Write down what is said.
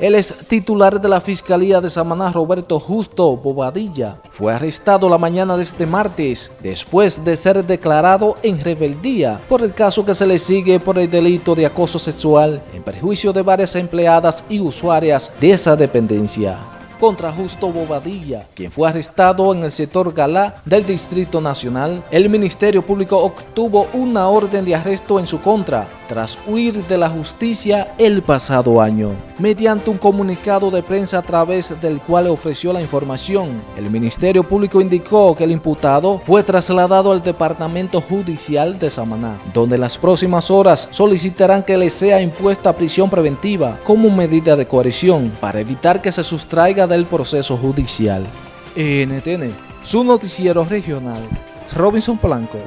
El ex titular de la Fiscalía de Samaná, Roberto Justo Bobadilla, fue arrestado la mañana de este martes después de ser declarado en rebeldía por el caso que se le sigue por el delito de acoso sexual en perjuicio de varias empleadas y usuarias de esa dependencia contra Justo Bobadilla, quien fue arrestado en el sector Galá del Distrito Nacional. El Ministerio Público obtuvo una orden de arresto en su contra tras huir de la justicia el pasado año. Mediante un comunicado de prensa a través del cual ofreció la información, el Ministerio Público indicó que el imputado fue trasladado al Departamento Judicial de Samaná, donde las próximas horas solicitarán que le sea impuesta prisión preventiva como medida de coerción para evitar que se sustraiga del proceso judicial. NTN, su noticiero regional, Robinson Blanco.